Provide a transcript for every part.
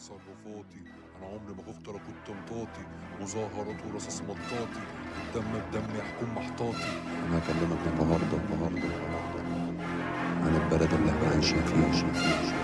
تصرفاتي أنا عمري ما خفت ولا كنت مطاطي. مظاهرات ورصاص مطاطي الدم بدم يحكم محطاطي أنا هكلمك النهارده النهارده عن البلد اللي إحنا عايشين فيها.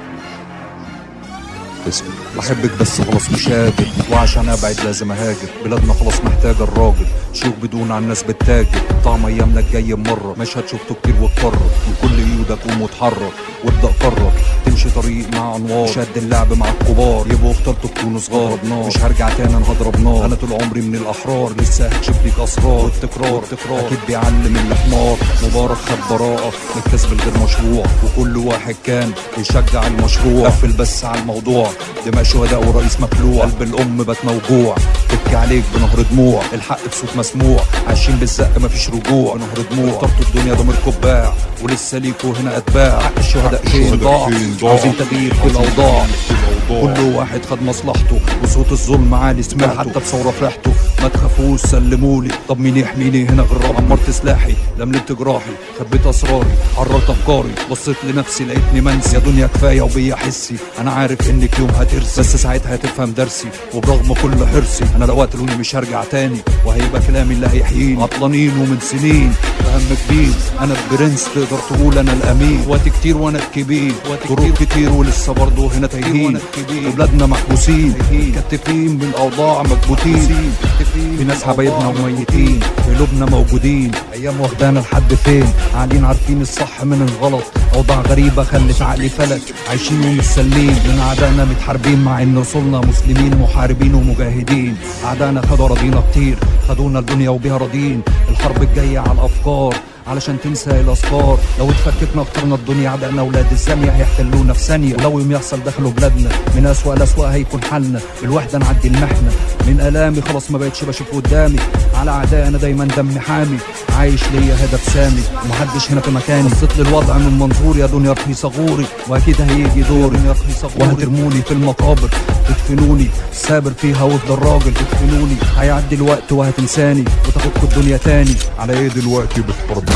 اسمه بحبك بس خلاص مش قادر. وعشان أبعد لازم أهاجر. بلادنا خلاص محتاجة الراجل. شوك بدون عن الناس بتتاجر. طعم أيامنا الجاي مرة. مشهد شفته كتير واتكرر. من كل إيدك قوم وأتحرك. وأبدأ قرر تمشي طريق مع أنوار. شد اللعب مع الكبار. يبقوا اخترتوا تكونوا صغار. مش هرجع تاني أنا هضرب نار. أنا طول عمري من الأحرار. لسه هكشف ليك أسرار. والتكرار. أكيد بيعلم الحمار مبارك خد براءه من الكسب الغير مشروع. وكل واحد كان بيشجع المشروع. قفل بس على الموضوع. دماء شهداء ورئيس مخلوع قلب الأم بات موجوع. تبكي عليك بنهر دموع. الحق بصوت مسموع. عايشين بالزق مفيش رجوع. بنهر دموع. اخترتوا الدنيا ضمير كباع. ولسه ليكوا هنا أتباع. حق الشهداء فين؟ ضاع؟ عاوزين تغيير في الأوضاع. كل واحد خد مصلحته. وصوت الظلم عالي سمعته. حتى بثوره فرحته. ما تخافوش سلمولي. طب مين يحميني هنا غير عمرت سلاحي لملمت جراحي خبيت أسراري. حررت أفكاري. بصيت لنفسي لقيتني منسي. يا دنيا كفاية وبيا حسي. أنا عارف إنك يوم هترسي. بس ساعتها هتفهم درسي. وبرغم كل حرصي أنا لو قتلوني مش هرجع تاني. وهيبقى كلامي اللي هيحييني. عطلانين ومن سنين. فهم كبير. أنا البرنس تقدر تقول أنا الأمين. وقت كتير وأنا الكبير. طرق كتير ولسه برضه هنا تايهين. وبلادنا محبوسين. متكتفين بالاوضاع مكبوتين. في ناس حبايبنا وميتين قلوبنا موجودين. أيام واخدانا لحد فين؟ قاعدين عارفين الصح من الغلط. أوضاع غريبة خلت عقلي فلت. عايشين ومش سالمين من أعدائنا متحاربين مع إن رسولنا مسلمين محاربين ومجاهدين. أعدائنا خدوا راضينا كتير. خدونا الدنيا وبيها راضيين. الحرب الجاية على الأفكار. علشان تنسى الاسفار لو اتفككنا اخترنا الدنيا عدقنا أولاد الزانيه هيحتلونا في ثانية. ولو يوم يحصل دخلوا بلادنا من أسوأ الأسوأ هيكون حالنا. بالوحده نعدي المحنة. من آلامي خلاص ما بقتش بشوف قدامي. على اعدائي أنا دايما دمي حامي. عايش ليا هدف سامي. ومحدش هنا في مكاني. بصيت للوضع من منظوري. يا دنيا رخيصه غوري وأكيد هيجي دوري. وهترموني في المقابر. تدفنوني سابر فيها وافضل راجل. تدفنوني هيعدي الوقت وهتنساني. وتاخدكوا الدنيا تاني. على إيه دلوقتي بتحاربوني